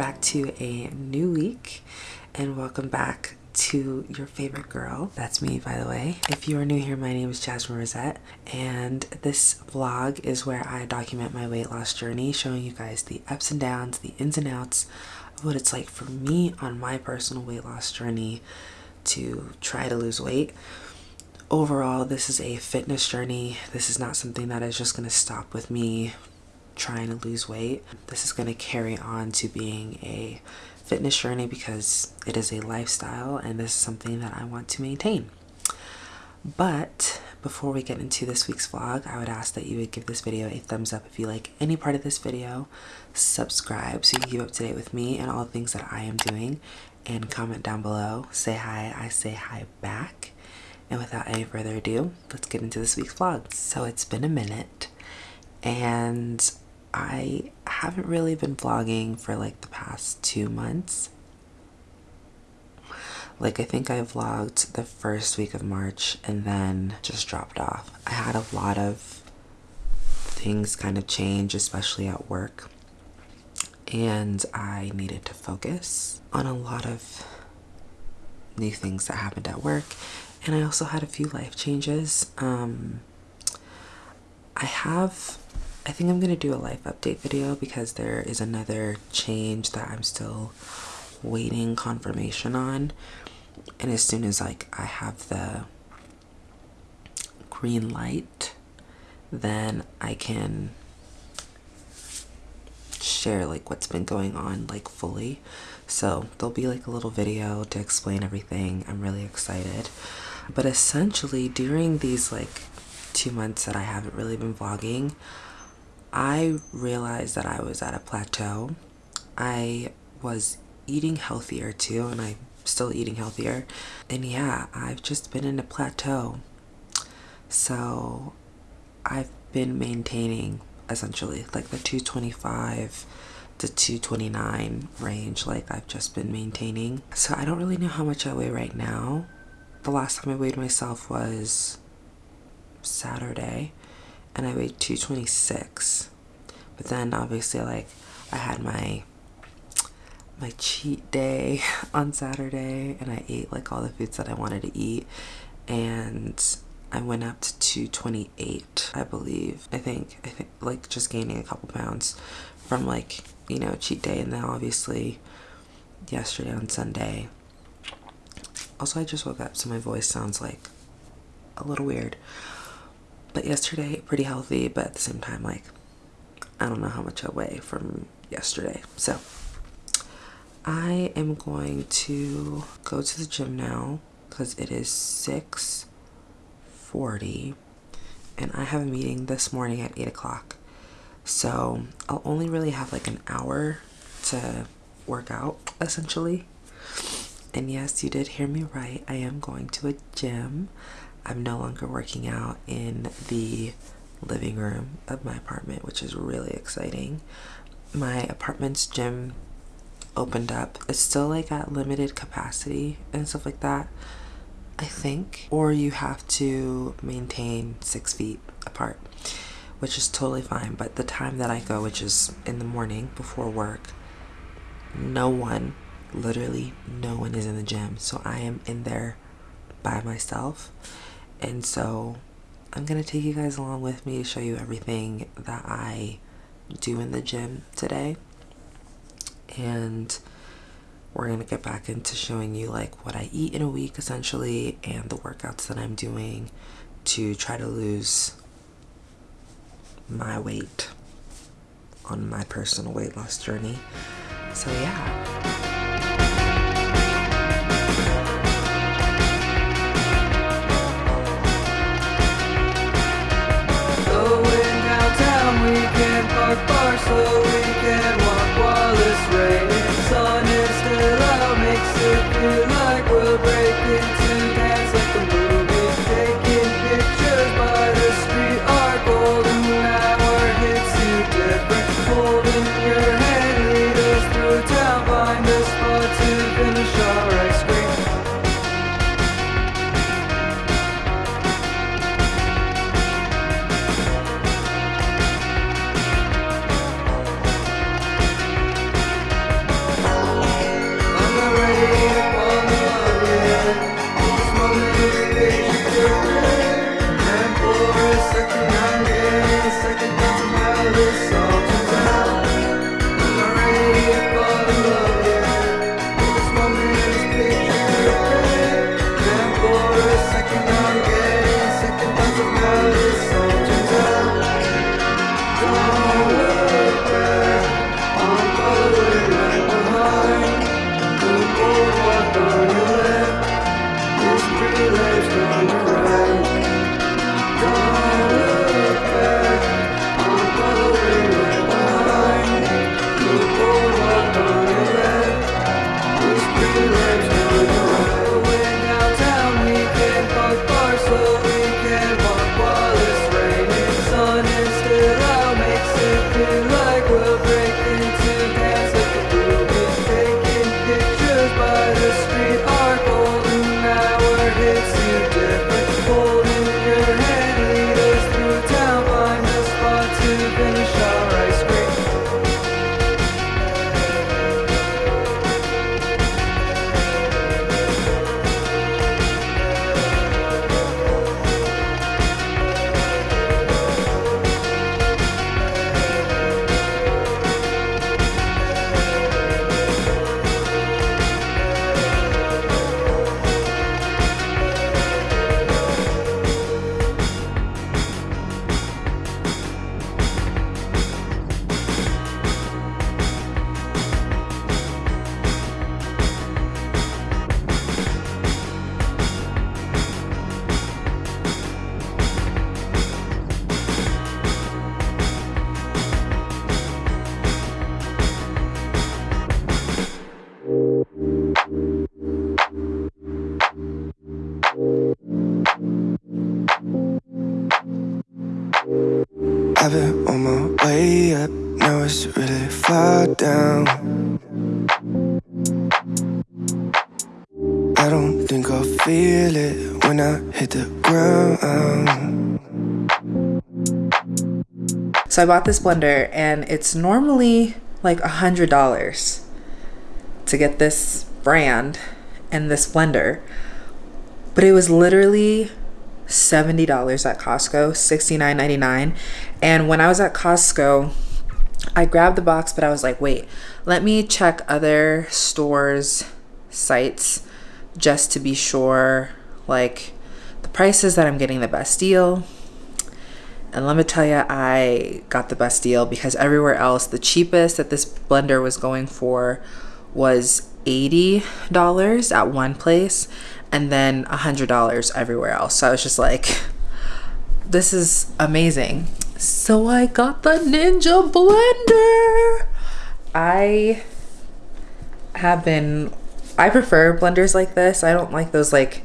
back to a new week and welcome back to your favorite girl. That's me, by the way. If you are new here, my name is Jasmine Rosette, and this vlog is where I document my weight loss journey, showing you guys the ups and downs, the ins and outs of what it's like for me on my personal weight loss journey to try to lose weight. Overall, this is a fitness journey. This is not something that is just going to stop with me trying to lose weight. This is going to carry on to being a fitness journey because it is a lifestyle and this is something that I want to maintain. But before we get into this week's vlog, I would ask that you would give this video a thumbs up if you like any part of this video, subscribe so you can keep up to date with me and all the things that I am doing, and comment down below. Say hi, I say hi back. And without any further ado, let's get into this week's vlog. So it's been a minute and I haven't really been vlogging for like the past two months. Like I think I vlogged the first week of March and then just dropped off. I had a lot of things kind of change, especially at work. And I needed to focus on a lot of new things that happened at work. And I also had a few life changes. Um, I have I think I'm going to do a life update video because there is another change that I'm still waiting confirmation on. And as soon as like I have the green light, then I can share like what's been going on like fully. So there'll be like a little video to explain everything. I'm really excited. But essentially during these like two months that I haven't really been vlogging, I realized that I was at a plateau. I was eating healthier too, and I'm still eating healthier. And yeah, I've just been in a plateau. So I've been maintaining essentially like the 225 to 229 range like I've just been maintaining. So I don't really know how much I weigh right now. The last time I weighed myself was Saturday and I weighed 226 but then obviously like I had my my cheat day on Saturday and I ate like all the foods that I wanted to eat. And I went up to 228 I believe. I think I think like just gaining a couple pounds from like you know cheat day. And then obviously yesterday on Sunday also I just woke up so my voice sounds like a little weird but yesterday pretty healthy but at the same time like I don't know how much I weigh from yesterday. So I am going to go to the gym now because it is 6:40, and I have a meeting this morning at 8 o'clock. So I'll only really have like an hour to work out essentially. And yes you did hear me right. I am going to a gym I'm no longer working out in the living room of my apartment, which is really exciting. My apartment's gym opened up. It's still like at limited capacity and stuff like that, I think. Or you have to maintain six feet apart, which is totally fine. But the time that I go, which is in the morning before work, no one, literally no one is in the gym. So I am in there by myself and so I'm gonna take you guys along with me to show you everything that I do in the gym today. And we're gonna get back into showing you like what I eat in a week essentially and the workouts that I'm doing to try to lose my weight on my personal weight loss journey. So yeah I've been on my way up, now it's really far down. I don't think I'll feel it when I hit the ground. So I bought this blender and it's normally like hundred dollars to get this brand and this blender. But it was literally $70 at Costco, $69.99. And when I was at Costco, I grabbed the box, but I was like, wait, let me check other stores' sites just to be sure, like, the prices that I'm getting the best deal. And let me tell you, I got the best deal because everywhere else, the cheapest that this blender was going for was $80 at one place and then $100 everywhere else. So I was just like, this is amazing. So I got the Ninja Blender. I have been, I prefer blenders like this. I don't like those like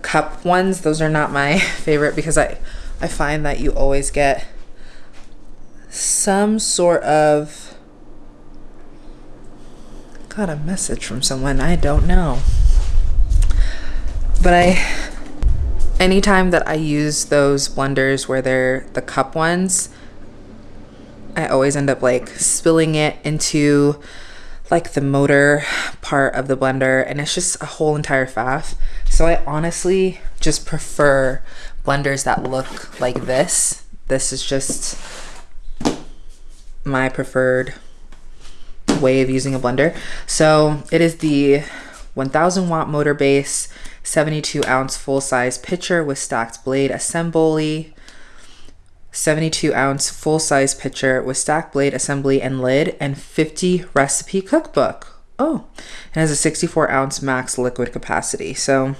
cup ones. Those are not my favorite because I, I find that you always get some sort of got a message from someone I don't know. But I, anytime that I use those blenders where they're the cup ones, I always end up like spilling it into like the motor part of the blender and it's just a whole entire faff. So I honestly just prefer blenders that look like this. This is just my preferred way of using a blender. So it is the 1000 watt motor base, 72 ounce full size pitcher with stacked blade assembly, 72 ounce full size pitcher with stacked blade assembly and lid, and 50 recipe cookbook. Oh, it has a 64 ounce max liquid capacity. So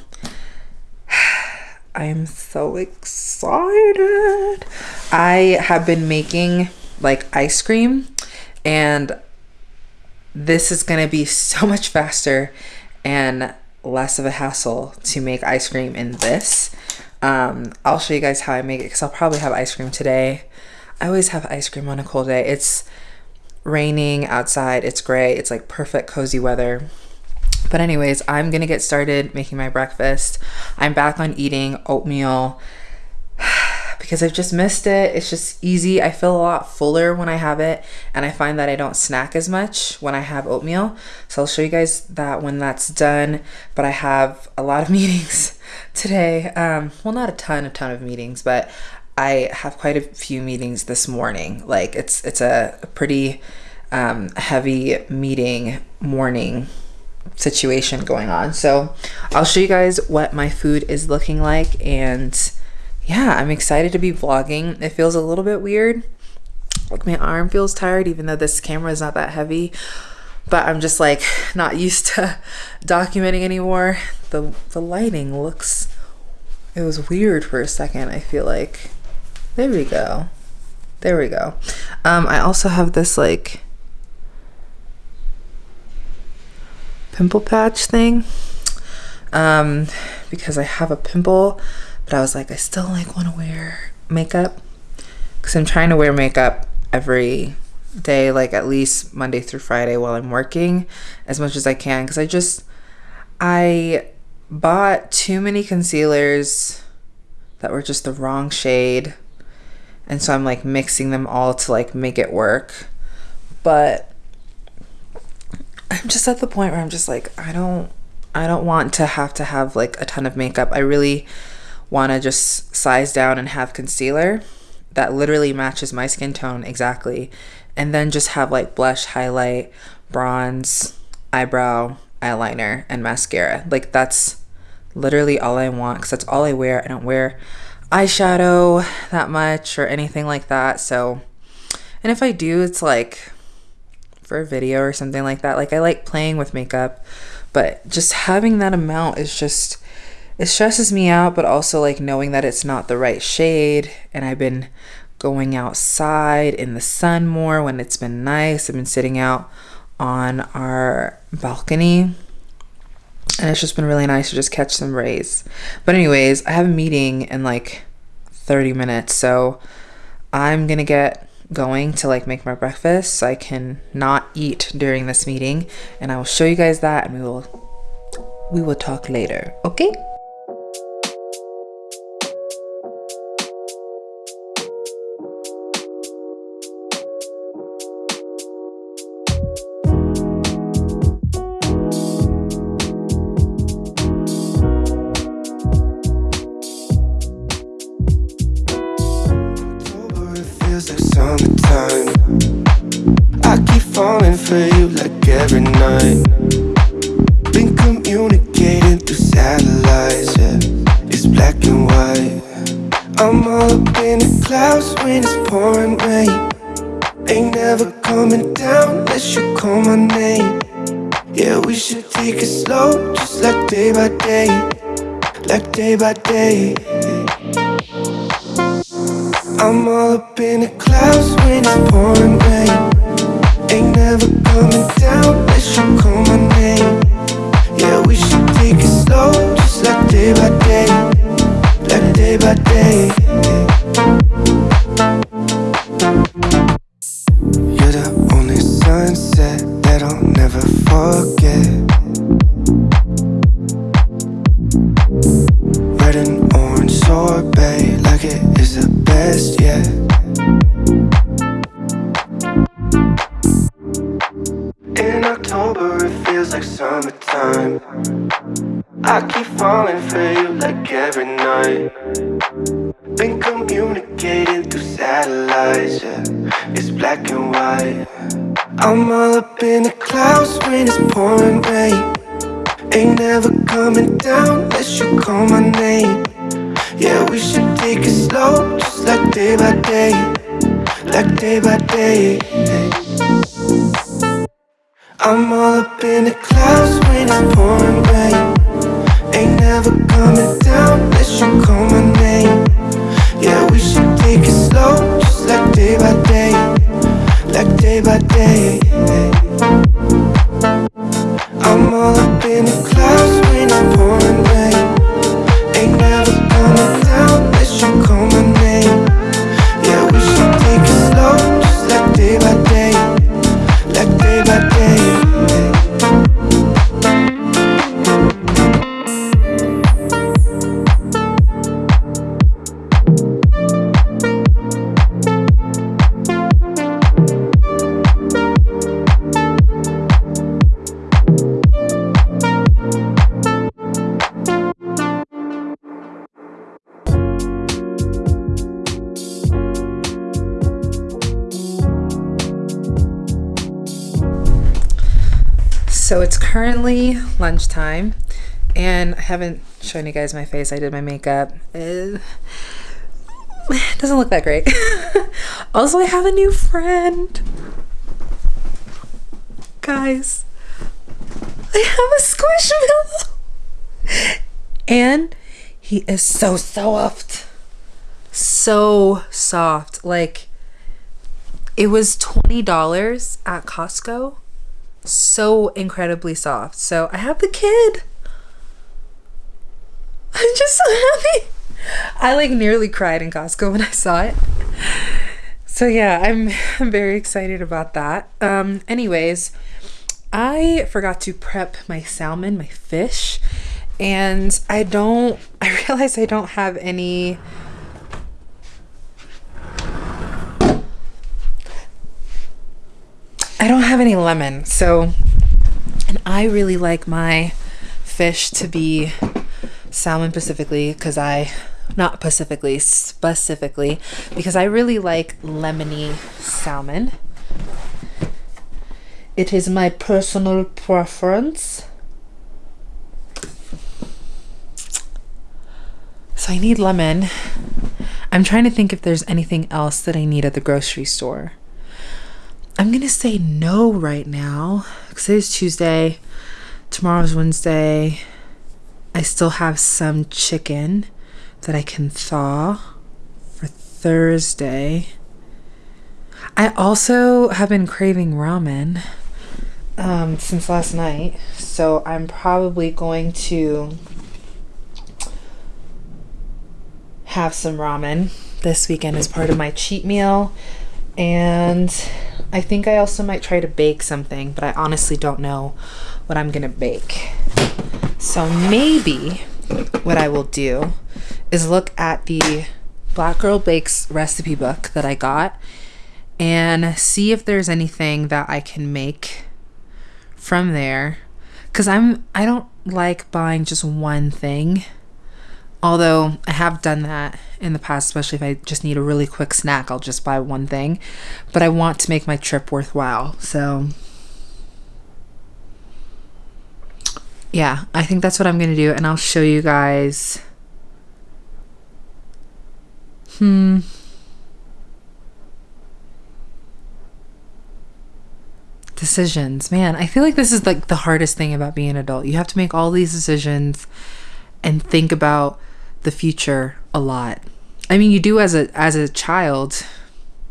I am so excited. I have been making like ice cream and this is going to be so much faster and less of a hassle to make ice cream in this. Um, I'll show you guys how I make it because I'll probably have ice cream today. I always have ice cream on a cold day. It's raining outside. It's gray. It's like perfect cozy weather. But anyways, I'm going to get started making my breakfast. I'm back on eating oatmeal because I've just missed it. It's just easy. I feel a lot fuller when I have it, and I find that I don't snack as much when I have oatmeal. So I'll show you guys that when that's done. But I have a lot of meetings today. Um, well, not a ton, a ton of meetings, but I have quite a few meetings this morning. Like it's it's a, pretty um, heavy meeting morning situation going on. So I'll show you guys what my food is looking like and yeah, I'm excited to be vlogging. It feels a little bit weird. Like my arm feels tired even though this camera is not that heavy. But I'm just like not used to documenting anymore. The the lighting looks it was weird for a second, I feel like. There we go. There we go. Um, I also have this like pimple patch thing um, because I have a pimple but I was like, I still like want to wear makeup because I'm trying to wear makeup every day, like at least Monday through Friday while I'm working as much as I can because I just, I bought too many concealers that were just the wrong shade. And so I'm like mixing them all to like make it work. But I'm just at the point where I'm just like, I don't, I don't want to have to have like a ton of makeup. I really want to just size down and have concealer that literally matches my skin tone exactly. And then just have like blush highlight bronze eyebrow eyeliner and mascara. Like that's literally all i want because that's all i wear. I don't wear eyeshadow that much or anything like that. So and if i do it's like for a video or something like that. Like i like playing with makeup but just having that amount is just it stresses me out, but also like knowing that it's not the right shade. And I've been going outside in the sun more when it's been nice. I've been sitting out on our balcony and it's just been really nice to just catch some rays. But anyways, I have a meeting in like 30 minutes, so I'm gonna get going to like make my breakfast so I can not eat during this meeting and I will show you guys that and we will we will talk later okay by day. Clouds when it's pouring rain. Ain't never coming down unless you call my name. Yeah, we should take it slow, just like day by day, like day by day. Haven't shown you guys my face. I did my makeup. It doesn't look that great. also, I have a new friend. Guys, I have a squishmallow. And he is so soft. So soft. Like, it was $20 at Costco so incredibly soft. So I have the kid. I'm just so happy. I like nearly cried in Costco when I saw it. So yeah, I'm, I'm very excited about that. Um anyways, I forgot to prep my salmon, my fish, and I don't I realize I don't have any I don't have any lemon. So, and I really like my fish to be salmon specifically because I, not specifically, specifically, because I really like lemony salmon. It is my personal preference. So I need lemon. I'm trying to think if there's anything else that I need at the grocery store. I'm gonna say no right now because it is Tuesday. Tomorrow's Wednesday. I still have some chicken that I can thaw for Thursday. I also have been craving ramen um, since last night, so I'm probably going to have some ramen this weekend as part of my cheat meal. And I think I also might try to bake something, but I honestly don't know what I'm gonna bake. So maybe what I will do is look at the Black Girl Bakes recipe book that I got and see if there's anything that I can make from there cuz I'm I don't like buying just one thing. Although I have done that in the past, especially if I just need a really quick snack, I'll just buy one thing. But I want to make my trip worthwhile. So yeah, I think that's what I'm going to do and I'll show you guys Hmm. Decisions. Man, I feel like this is like the hardest thing about being an adult. You have to make all these decisions and think about the future a lot. I mean, you do as a as a child,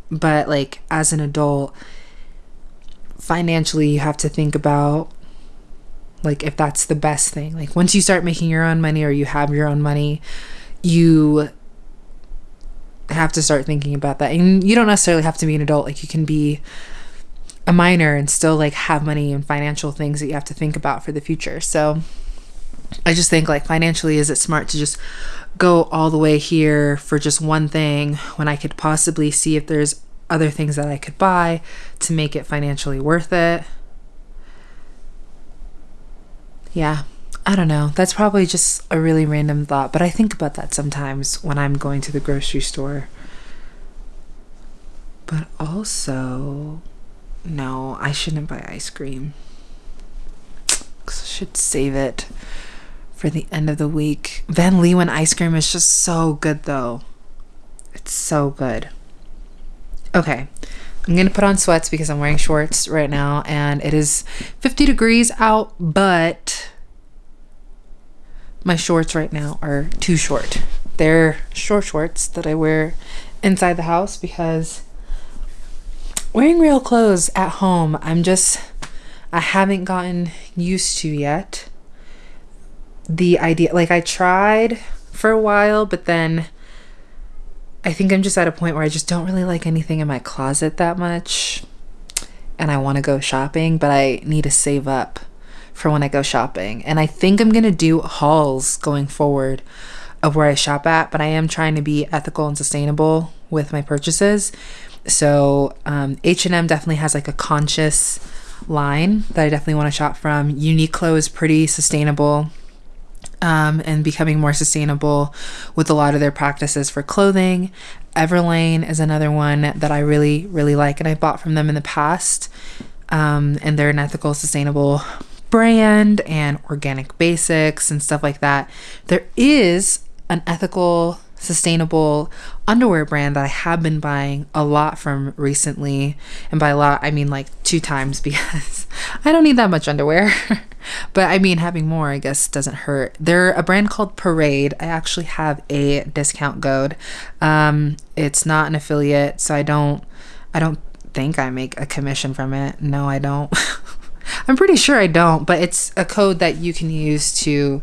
but like as an adult, financially you have to think about like if that's the best thing. Like once you start making your own money or you have your own money, you have to start thinking about that. And you don't necessarily have to be an adult. Like you can be a minor and still like have money and financial things that you have to think about for the future. So I just think like financially is it smart to just go all the way here for just one thing when I could possibly see if there's other things that I could buy to make it financially worth it. Yeah. I don't know. That's probably just a really random thought, but I think about that sometimes when I'm going to the grocery store. But also, no, I shouldn't buy ice cream. I should save it for the end of the week. Van Leeuwen ice cream is just so good, though. It's so good. Okay, I'm gonna put on sweats because I'm wearing shorts right now, and it is 50 degrees out, but my shorts right now are too short. They're short shorts that I wear inside the house because wearing real clothes at home, I'm just, I haven't gotten used to yet. The idea, like, I tried for a while, but then I think I'm just at a point where I just don't really like anything in my closet that much. And I want to go shopping, but I need to save up for when I go shopping. And I think I'm going to do hauls going forward of where I shop at, but I am trying to be ethical and sustainable with my purchases. So um, H&M definitely has like a conscious line that I definitely want to shop from. Uniqlo is pretty sustainable um, and becoming more sustainable with a lot of their practices for clothing. Everlane is another one that I really, really like, and I bought from them in the past. Um, and they're an ethical, sustainable brand and organic basics and stuff like that. There is an ethical, sustainable underwear brand that I have been buying a lot from recently. And by a lot, I mean like two times because I don't need that much underwear. but I mean, having more, I guess, doesn't hurt. They're a brand called Parade. I actually have a discount code. Um, it's not an affiliate, so I don't, I don't think I make a commission from it. No, I don't. I'm pretty sure I don't, but it's a code that you can use to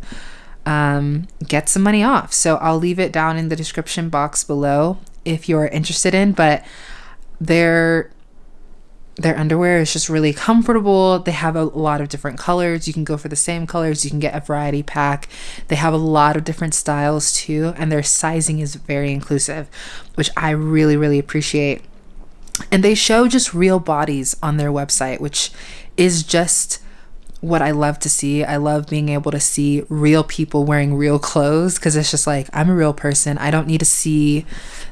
um, get some money off. So I'll leave it down in the description box below if you're interested in. But their their underwear is just really comfortable. They have a lot of different colors. You can go for the same colors. You can get a variety pack. They have a lot of different styles too, and their sizing is very inclusive, which I really really appreciate. And they show just real bodies on their website, which is just what I love to see. I love being able to see real people wearing real clothes because it's just like I'm a real person. I don't need to see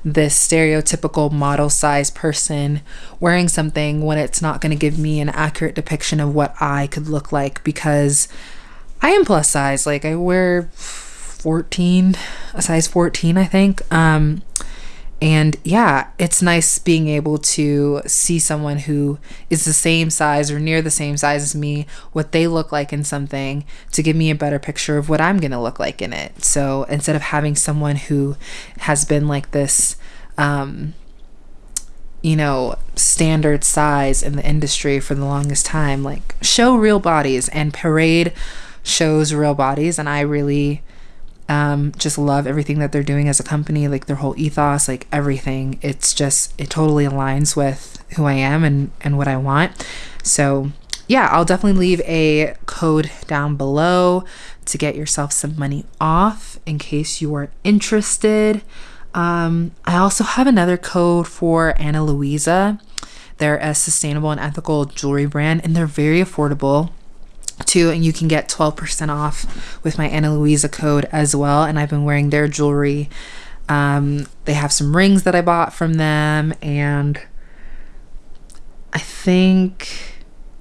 this stereotypical model size person wearing something when it's not going to give me an accurate depiction of what I could look like because I am plus size. Like I wear 14, a size 14, I think. Um and yeah, it's nice being able to see someone who is the same size or near the same size as me, what they look like in something to give me a better picture of what I'm going to look like in it. So instead of having someone who has been like this, um, you know, standard size in the industry for the longest time, like show real bodies and parade shows real bodies. And I really Um, just love everything that they're doing as a company, like their whole ethos, like everything. It's just it totally aligns with who I am and and what I want. So yeah, I'll definitely leave a code down below to get yourself some money off in case you are interested. Um, I also have another code for Ana Luisa. They're a sustainable and ethical jewelry brand, and they're very affordable too. And you can get 12% off with my Ana Luisa code as well. And I've been wearing their jewelry. Um, they have some rings that I bought from them, and I think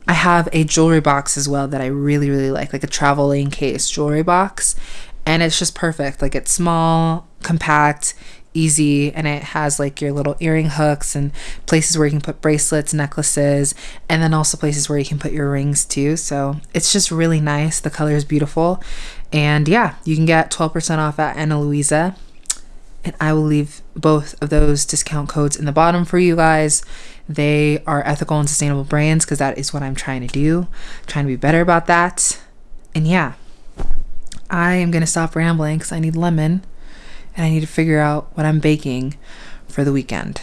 I have a jewelry box as well that I really, really like, like a traveling case jewelry box. And it's just perfect. Like it's small, compact, easy, and it has like your little earring hooks and places where you can put bracelets, necklaces, and then also places where you can put your rings too. So it's just really nice. The color is beautiful. And yeah, you can get 12% off at Ana Luisa. And I will leave both of those discount codes in the bottom for you guys. They are ethical and sustainable brands because that is what I'm trying to do, trying to be better about that. And yeah, I am going to stop rambling because I need lemon and I need to figure out what I'm baking for the weekend.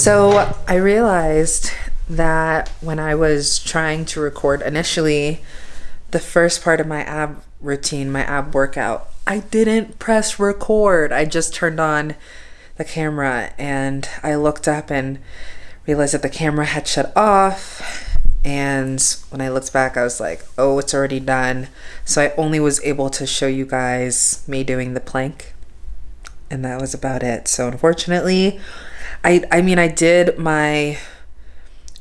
So I realized that when I was trying to record initially the first part of my ab routine, my ab workout, I didn't press record. I just turned on the camera and I looked up and realized that the camera had shut off. And when I looked back, I was like, oh, it's already done. So I only was able to show you guys me doing the plank. And that was about it. So unfortunately, I I mean I did my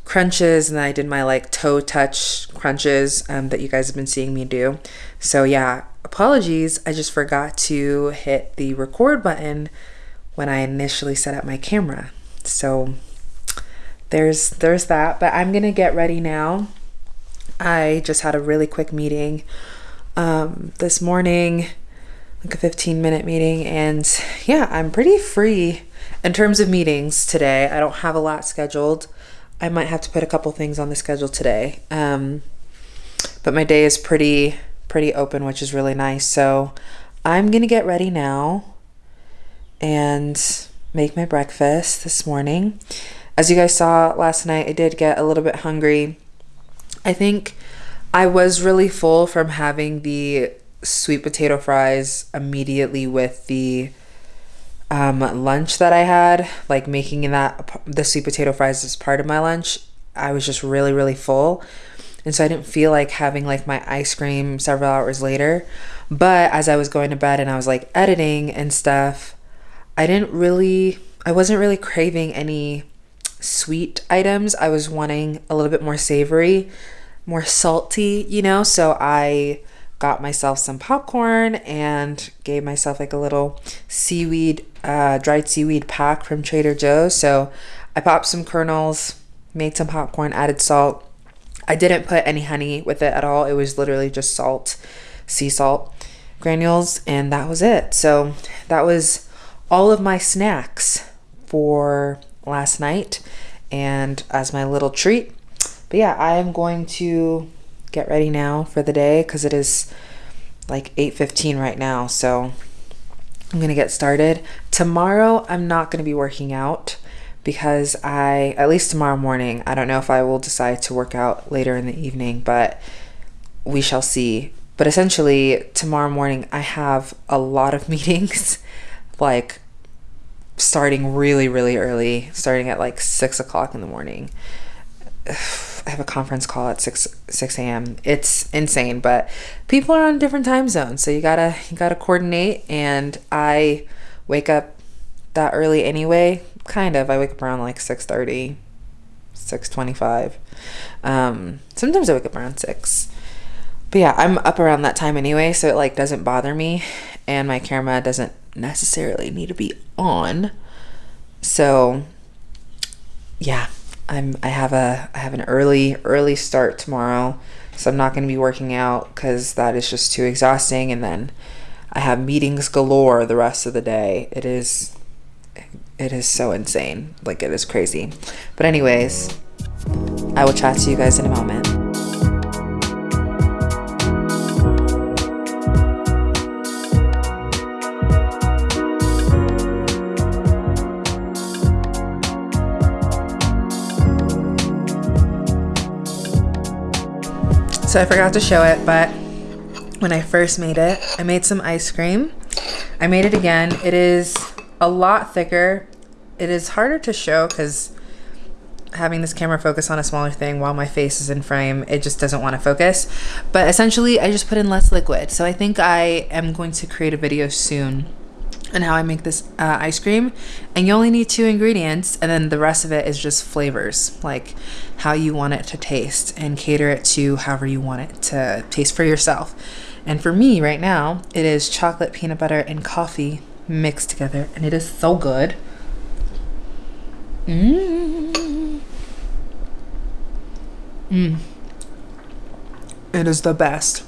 crunches and I did my like toe touch crunches um, that you guys have been seeing me do. So yeah, apologies. I just forgot to hit the record button when I initially set up my camera. So there's there's that. But I'm gonna get ready now. I just had a really quick meeting um, this morning, like a 15 minute meeting, and yeah, I'm pretty free in terms of meetings today. I don't have a lot scheduled. I might have to put a couple things on the schedule today. Um, but my day is pretty pretty open, which is really nice. So I'm gonna get ready now and make my breakfast this morning. As you guys saw last night, I did get a little bit hungry. I think I was really full from having the sweet potato fries immediately with the um, lunch that I had, like making that the sweet potato fries as part of my lunch, I was just really, really full. And so I didn't feel like having like my ice cream several hours later. But as I was going to bed and I was like editing and stuff, I didn't really, I wasn't really craving any sweet items. I was wanting a little bit more savory, more salty, you know? So I got myself some popcorn and gave myself like a little seaweed, uh, dried seaweed pack from Trader Joe's. So I popped some kernels, made some popcorn, added salt. I didn't put any honey with it at all. It was literally just salt, sea salt granules, and that was it. So that was all of my snacks for last night and as my little treat. But yeah, I am going to get ready now for the day because it is like 8.15 right now so i'm gonna get started. Tomorrow i'm not gonna be working out because i at least tomorrow morning i don't know if i will decide to work out later in the evening but we shall see. But essentially tomorrow morning i have a lot of meetings like starting really really early starting at like six o'clock in the morning I have a conference call at 6 6 a.m. It's insane, but people are on different time zones, so you gotta you gotta coordinate. And I wake up that early anyway. Kind of. I wake up around like 6 30, 6 25. Um, sometimes I wake up around 6. But yeah, I'm up around that time anyway, so it like doesn't bother me, and my camera doesn't necessarily need to be on. So yeah, I'm I have a I have an early early start tomorrow, so I'm not going to be working out because that is just too exhausting. And then I have meetings galore the rest of the day. It is it is so insane, like it is crazy. But anyways, I will chat to you guys in a moment. So I forgot to show it, but when I first made it, I made some ice cream. I made it again. It is a lot thicker. It is harder to show because having this camera focus on a smaller thing while my face is in frame, it just doesn't want to focus. But essentially, I just put in less liquid. So I think I am going to create a video soon on how I make this uh, ice cream. And you only need two ingredients, and then the rest of it is just flavors. Like how you want it to taste and cater it to however you want it to taste for yourself. And for me right now, it is chocolate, peanut butter, and coffee mixed together, and it is so good. Mmm. Mmm. It is the best.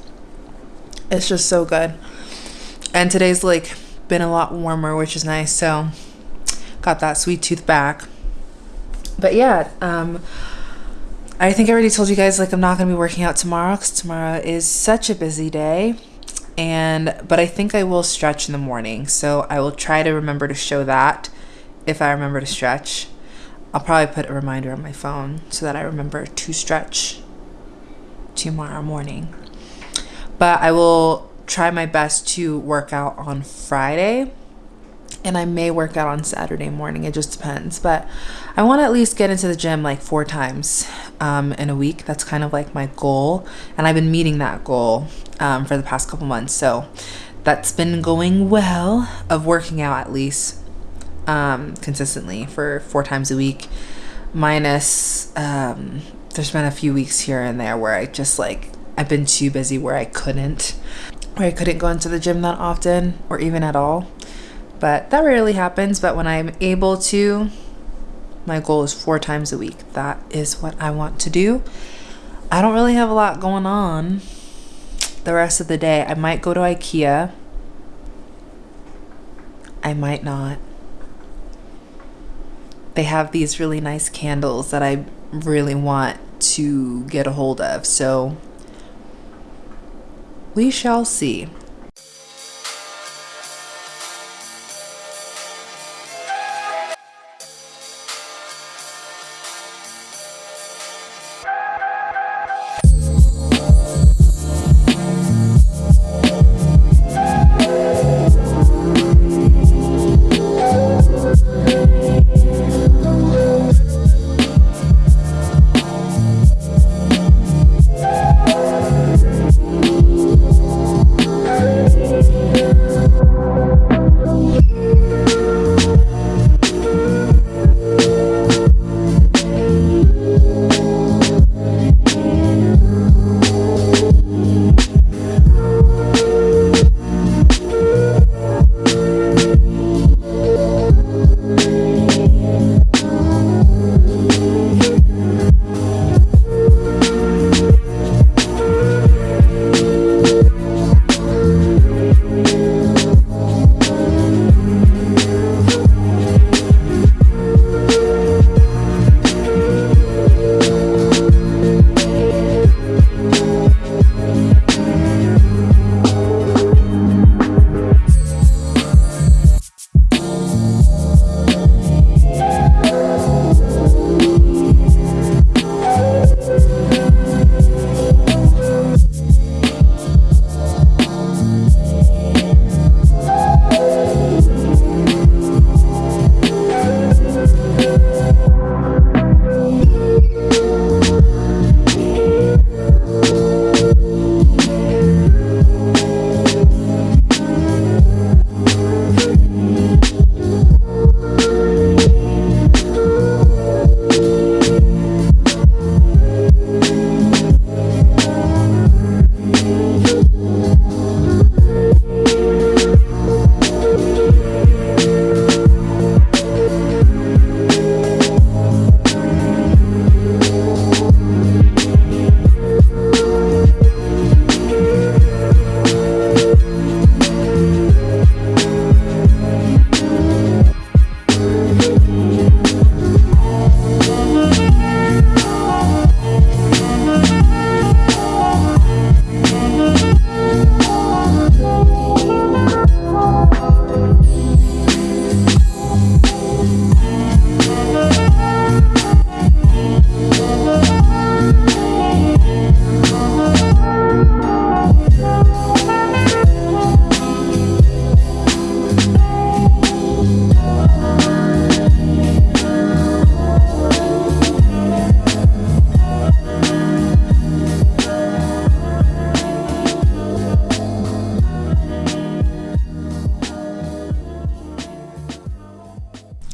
It's just so good. And today's like been a lot warmer, which is nice. So got that sweet tooth back. But yeah, um, I think I already told you guys like I'm not to be working out tomorrow because tomorrow is such a busy day. And but I think I will stretch in the morning, so I will try to remember to show that if I remember to stretch. I'll probably put a reminder on my phone so that I remember to stretch tomorrow morning. But I will try my best to work out on Friday and I may work out on Saturday morning. It just depends. But I want to at least get into the gym like four times um, in a week. That's kind of like my goal. And I've been meeting that goal um, for the past couple months. So that's been going well of working out at least um, consistently for four times a week. Minus, um, there's been a few weeks here and there where I just like, I've been too busy where I couldn't, where I couldn't go into the gym that often or even at all but that rarely happens. But when I'm able to, my goal is four times a week. That is what I want to do. I don't really have a lot going on the rest of the day. I might go to IKEA. I might not. They have these really nice candles that I really want to get a hold of. So we shall see.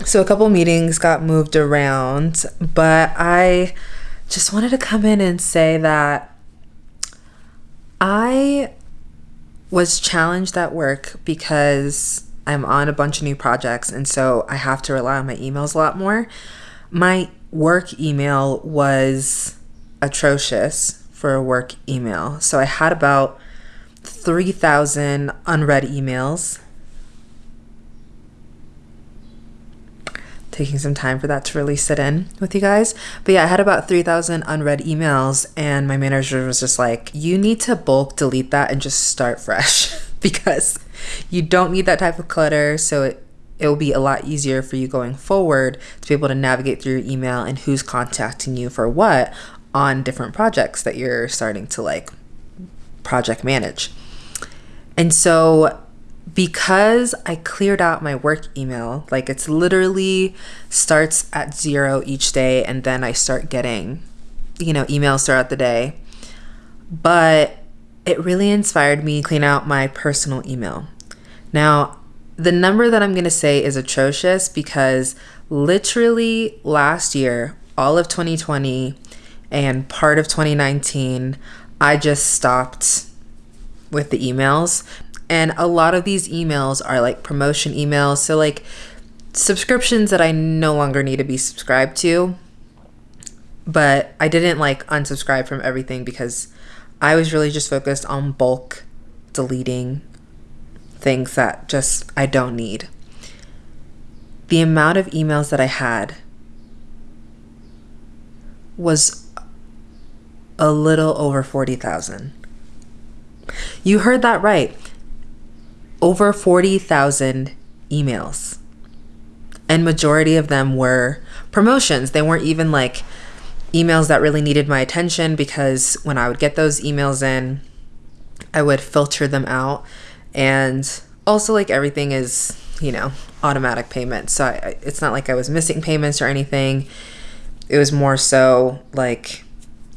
So a couple meetings got moved around, but I just wanted to come in and say that I was challenged at work because I'm on a bunch of new projects and so I have to rely on my emails a lot more. My work email was atrocious for a work email. So I had about 3,000 unread emails taking some time for that to really sit in with you guys. But yeah, I had about 3,000 unread emails, and my manager was just like, You need to bulk delete that and just start fresh because you don't need that type of clutter. So it it will be a lot easier for you going forward to be able to navigate through your email and who's contacting you for what on different projects that you're starting to like project manage. And so because I cleared out my work email, like it's literally starts at zero each day and then I start getting, you know, emails throughout the day. But it really inspired me to clean out my personal email. Now, the number that I'm going to say is atrocious because literally last year, all of 2020 and part of 2019, I just stopped with the emails. And a lot of these emails are like promotion emails. So, like subscriptions that I no longer need to be subscribed to. But I didn't like unsubscribe from everything because I was really just focused on bulk deleting things that just I don't need. The amount of emails that I had was a little over 40,000. You heard that right. Over 40,000 emails. And majority of them were promotions. They weren't even like emails that really needed my attention because when I would get those emails in, I would filter them out. And also, like everything is, you know, automatic payments. So I, it's not like I was missing payments or anything. It was more so like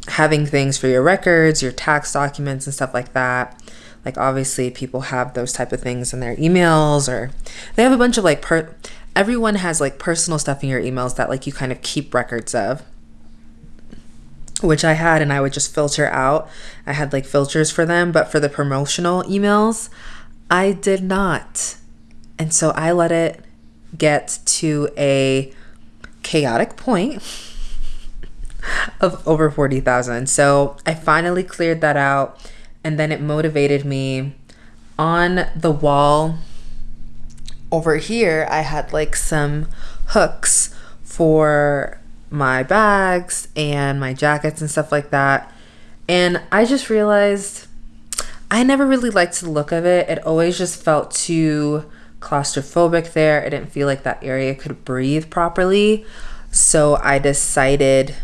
having things for your records, your tax documents, and stuff like that. Like obviously, people have those type of things in their emails, or they have a bunch of like per. Everyone has like personal stuff in your emails that like you kind of keep records of which I had, and I would just filter out. I had like filters for them, but for the promotional emails, I did not. And so I let it get to a chaotic point of over 40,000. So I finally cleared that out and then it motivated me on the wall over here. I had like some hooks for my bags and my jackets and stuff like that. And I just realized I never really liked the look of it. It always just felt too claustrophobic there. I didn't feel like that area could breathe properly. So I decided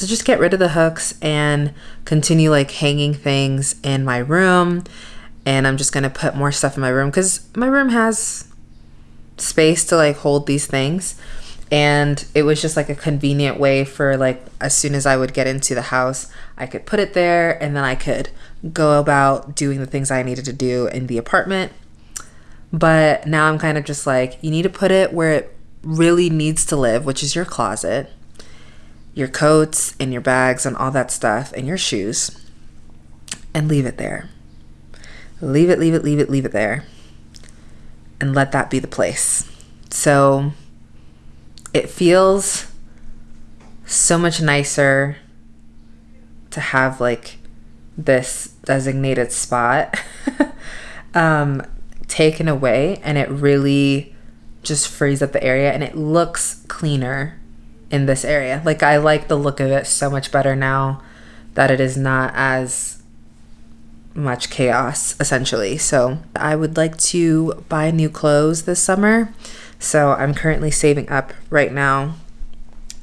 to just get rid of the hooks and continue like hanging things in my room. And I'm just going to put more stuff in my room because my room has space to like hold these things. And it was just like a convenient way for like as soon as I would get into the house, I could put it there and then I could go about doing the things I needed to do in the apartment. But now I'm kind of just like, you need to put it where it really needs to live, which is your closet your coats and your bags and all that stuff and your shoes and leave it there. Leave it, leave it, leave it, leave it there. And let that be the place. So it feels so much nicer to have like this designated spot um, taken away and it really just frees up the area and it looks cleaner in this area. Like I like the look of it so much better now that it is not as much chaos essentially. So I would like to buy new clothes this summer. So I'm currently saving up right now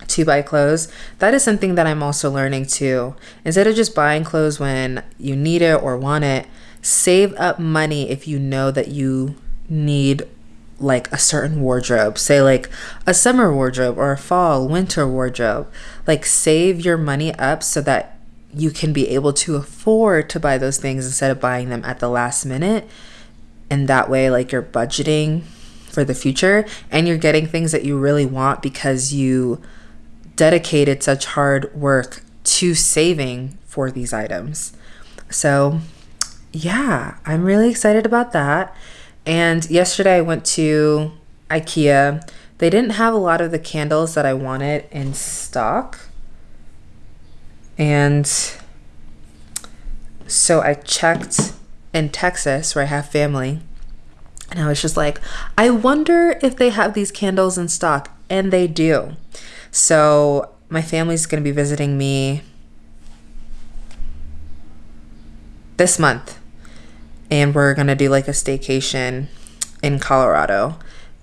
to buy clothes. That is something that I'm also learning too. Instead of just buying clothes when you need it or want it, save up money if you know that you need like a certain wardrobe, say like a summer wardrobe or a fall, winter wardrobe. Like save your money up so that you can be able to afford to buy those things instead of buying them at the last minute. And that way, like you're budgeting for the future and you're getting things that you really want because you dedicated such hard work to saving for these items. So, yeah, I'm really excited about that. And yesterday I went to IKEA. They didn't have a lot of the candles that I wanted in stock. And so I checked in Texas where I have family. And I was just like, I wonder if they have these candles in stock. And they do. So my family's going to be visiting me this month and we're gonna do like a staycation in Colorado.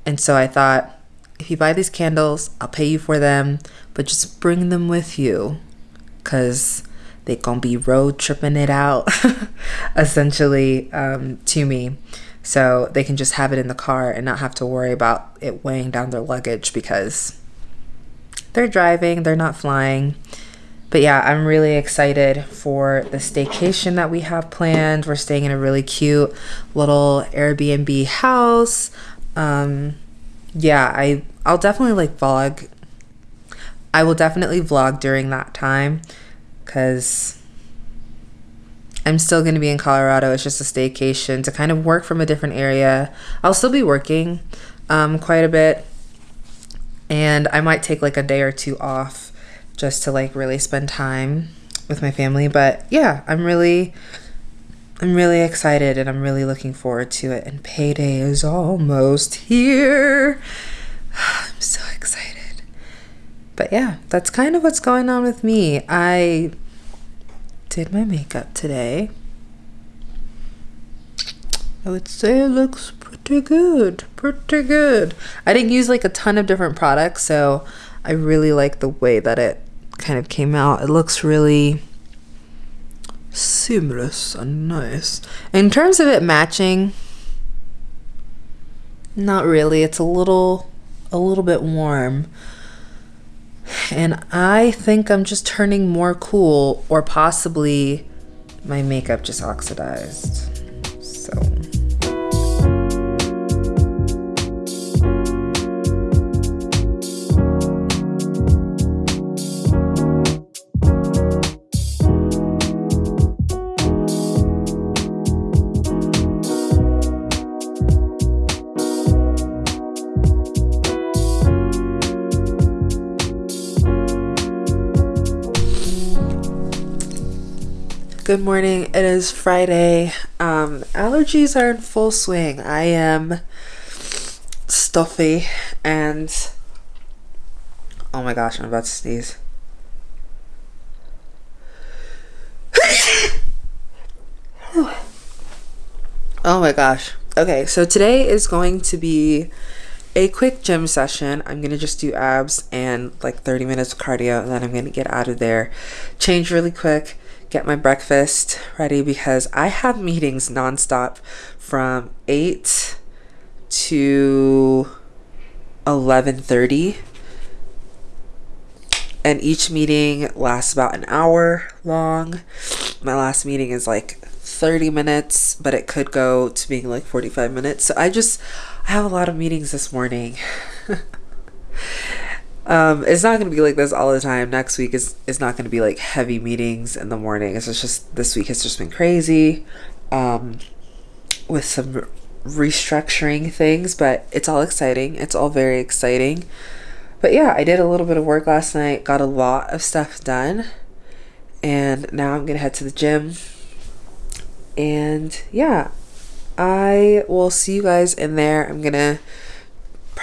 And so I thought, if you buy these candles, I'll pay you for them, but just bring them with you because they gonna be road tripping it out essentially um, to me so they can just have it in the car and not have to worry about it weighing down their luggage because they're driving they're not flying but yeah i'm really excited for the staycation that we have planned we're staying in a really cute little airbnb house um, yeah i i'll definitely like vlog i will definitely vlog during that time because I'm still going to be in Colorado. It's just a staycation to kind of work from a different area. I'll still be working um, quite a bit, and I might take like a day or two off just to like really spend time with my family. But yeah, I'm really. I'm really excited and I'm really looking forward to it. And payday is almost here. I'm so excited. But yeah, that's kind of what's going on with me. I did my makeup today. I would say it looks pretty good. Pretty good. I didn't use like a ton of different products, so I really like the way that it kind of came out. It looks really seamless and nice. In terms of it matching, not really. It's a little a little bit warm and I think I'm just turning more cool, or possibly my makeup just oxidized. So. Good morning. It is Friday. Um, allergies are in full swing. I am stuffy and oh my gosh, I'm about to sneeze. oh my gosh. Okay, so today is going to be a quick gym session. I'm gonna just do abs and like 30 minutes of cardio, and then I'm gonna get out of there, change really quick get my breakfast ready because I have meetings nonstop from 8 to 11:30 and each meeting lasts about an hour long. My last meeting is like 30 minutes, but it could go to being like 45 minutes. So I just I have a lot of meetings this morning. Um, it's not going to be like this all the time. Next week is is not going to be like heavy meetings in the morning. It's just this week has just been crazy, um, with some restructuring things. But it's all exciting. It's all very exciting. But yeah, I did a little bit of work last night. Got a lot of stuff done, and now I'm gonna head to the gym. And yeah, I will see you guys in there. I'm gonna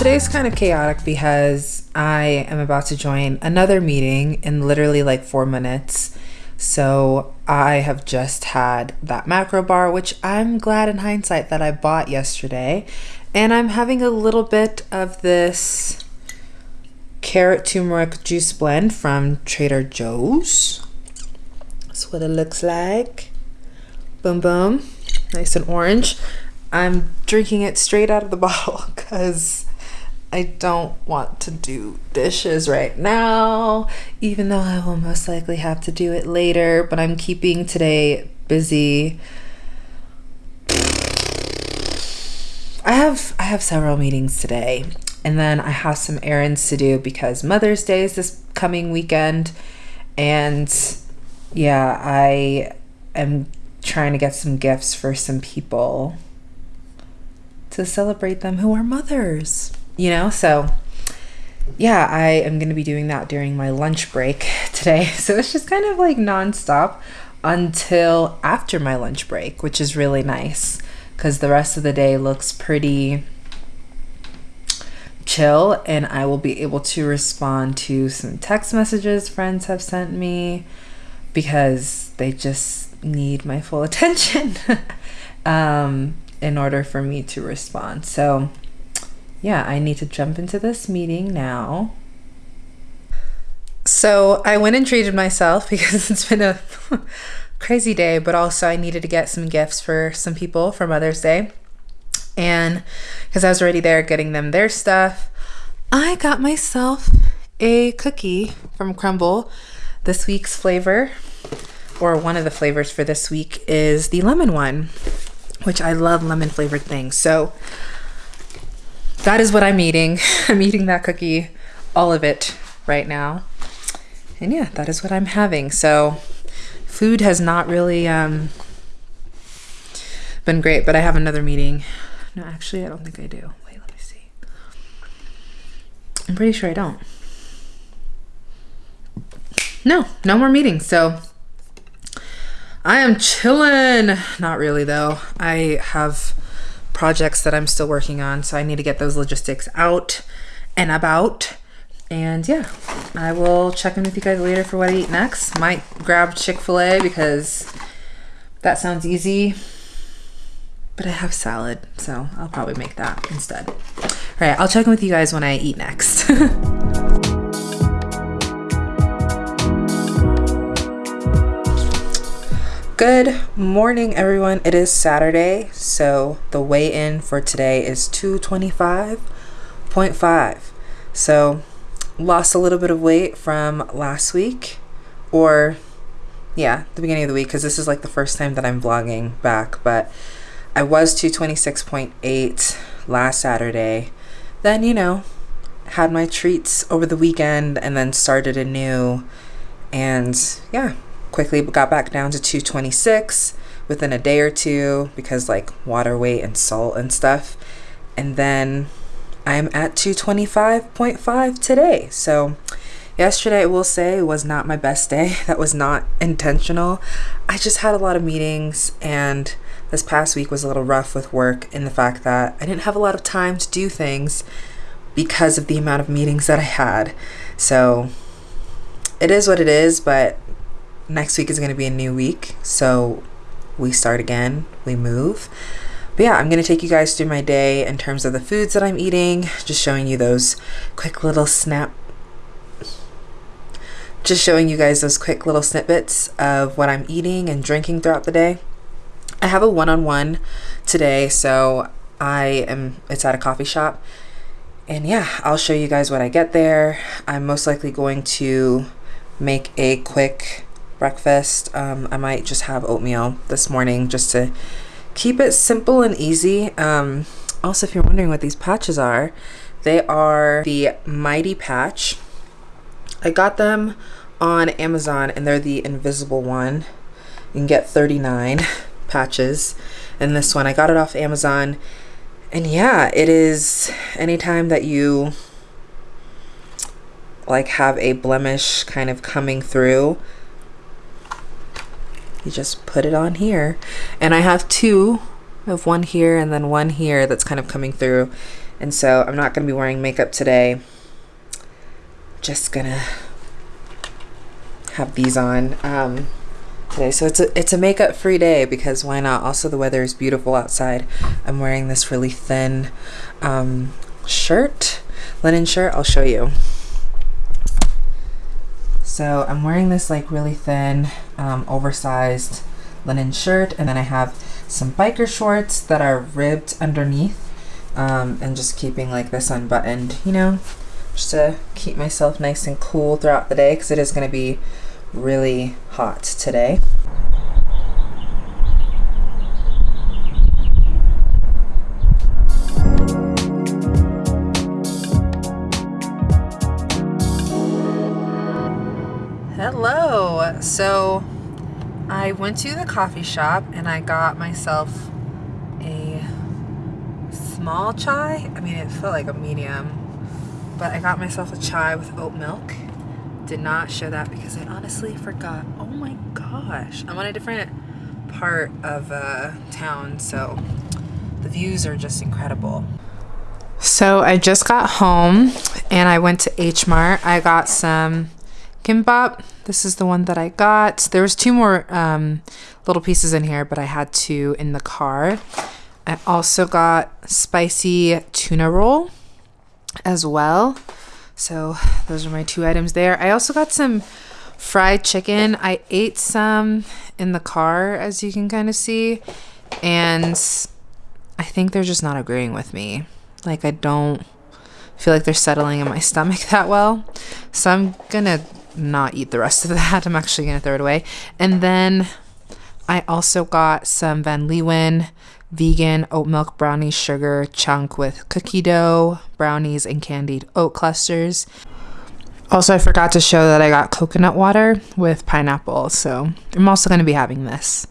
today's kind of chaotic because I am about to join another meeting in literally like four minutes. So I have just had that macro bar, which I'm glad in hindsight that I bought yesterday. And I'm having a little bit of this carrot turmeric juice blend from Trader Joe's. That's what it looks like. Boom, boom. Nice and orange. I'm drinking it straight out of the bottle because I don't want to do dishes right now, even though I will most likely have to do it later. But I'm keeping today busy. I have I have several meetings today, and then I have some errands to do because Mother's Day is this coming weekend, and yeah, I am trying to get some gifts for some people to celebrate them who are mothers, you know? So, yeah, I am going to be doing that during my lunch break today. So it's just kind of like nonstop until after my lunch break, which is really nice because the rest of the day looks pretty chill and I will be able to respond to some text messages friends have sent me because they just need my full attention. um, in order for me to respond. So, yeah, I need to jump into this meeting now. So, I went and treated myself because it's been a crazy day, but also I needed to get some gifts for some people for Mother's Day. And because I was already there getting them their stuff, I got myself a cookie from Crumbl. This week's flavor, or one of the flavors for this week, is the lemon one which I love lemon flavored things. So that is what I'm eating. I'm eating that cookie, all of it right now. And yeah, that is what I'm having. So food has not really um, been great, but I have another meeting. No, actually, I don't think I do. Wait, let me see. I'm pretty sure I don't. No, no more meetings. So I am chilling. Not really, though. I have projects that I'm still working on, so I need to get those logistics out and about. And yeah, I will check in with you guys later for what I eat next. Might grab Chick fil A because that sounds easy. But I have salad, so I'll probably make that instead. All right, I'll check in with you guys when I eat next. Good morning, everyone. It is Saturday, so the weigh in for today is 225.5. So, lost a little bit of weight from last week, or yeah, the beginning of the week, because this is like the first time that I'm vlogging back. But I was 226.8 last Saturday. Then, you know, had my treats over the weekend and then started anew. And yeah, quickly got back down to 226 within a day or two because like water weight and salt and stuff. And then I'm at 225.5 today. So yesterday I will say was not my best day. That was not intentional. I just had a lot of meetings and this past week was a little rough with work in the fact that I didn't have a lot of time to do things because of the amount of meetings that I had. So it is what it is, but next week is going to be a new week. So we start again, we move. But yeah, I'm going to take you guys through my day in terms of the foods that I'm eating, just showing you those quick little snap just showing you guys those quick little snippets of what I'm eating and drinking throughout the day. I have a one-on-one today, so I am it's at a coffee shop. And yeah, I'll show you guys what I get there. I'm most likely going to make a quick breakfast. Um, I might just have oatmeal this morning just to keep it simple and easy. Um, also, if you're wondering what these patches are, they are the Mighty Patch. I got them on Amazon and they're the invisible one. You can get 39 patches in this one. I got it off Amazon. And yeah, it is anytime that you like have a blemish kind of coming through, you just put it on here and I have two have one here and then one here that's kind of coming through. And so I'm not going to be wearing makeup today. Just gonna have these on um, today. So it's a it's a makeup free day because why not? Also, the weather is beautiful outside. I'm wearing this really thin um, shirt, linen shirt. I'll show you. So I'm wearing this like really thin, um, oversized linen shirt, and then I have some biker shorts that are ribbed underneath, um, and just keeping like this unbuttoned, you know, just to keep myself nice and cool throughout the day because it is going to be really hot today. Went to the coffee shop and I got myself a small chai. I mean, it felt like a medium, but I got myself a chai with oat milk. Did not show that because I honestly forgot. Oh my gosh. I'm on a different part of uh, town, so the views are just incredible. So I just got home and I went to H Mart. I got some kimbap. This is the one that I got. There was two more um, little pieces in here, but I had two in the car. I also got spicy tuna roll as well. So those are my two items there. I also got some fried chicken. I ate some in the car, as you can kind of see, and I think they're just not agreeing with me. Like I don't feel like they're settling in my stomach that well. So I'm gonna not eat the rest of that. I'm actually going to throw it away. And then I also got some Van Leeuwen vegan oat milk brownie sugar chunk with cookie dough, brownies, and candied oat clusters. Also, I forgot to show that I got coconut water with pineapple, so I'm also going to be having this.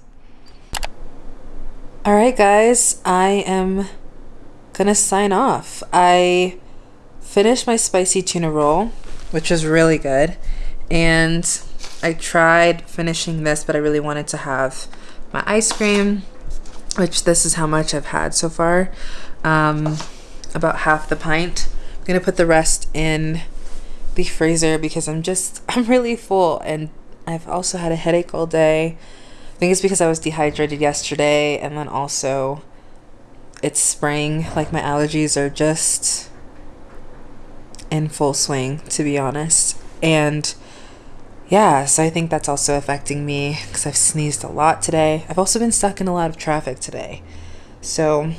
All right, guys, I am going to sign off. I finished my spicy tuna roll, which was really good and I tried finishing this, but I really wanted to have my ice cream, which this is how much I've had so far. Um, about half the pint. I'm gonna put the rest in the freezer because I'm just, I'm really full and I've also had a headache all day. I think it's because I was dehydrated yesterday and then also it's spring. Like my allergies are just in full swing, to be honest. And yeah, so I think that's also affecting me because I've sneezed a lot today. I've also been stuck in a lot of traffic today. So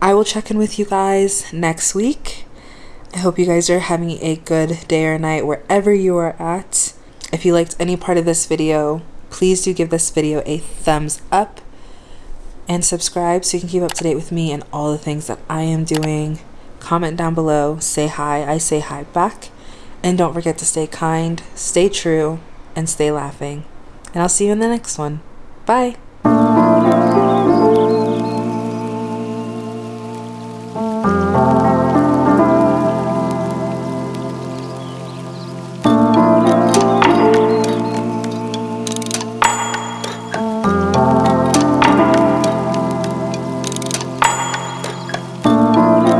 I will check in with you guys next week. I hope you guys are having a good day or night wherever you are at. If you liked any part of this video, please do give this video a thumbs up and subscribe so you can keep up to date with me and all the things that I am doing. Comment down below, say hi, I say hi back. And don't forget to stay kind, stay true, and stay laughing. And I'll see you in the next one. Bye.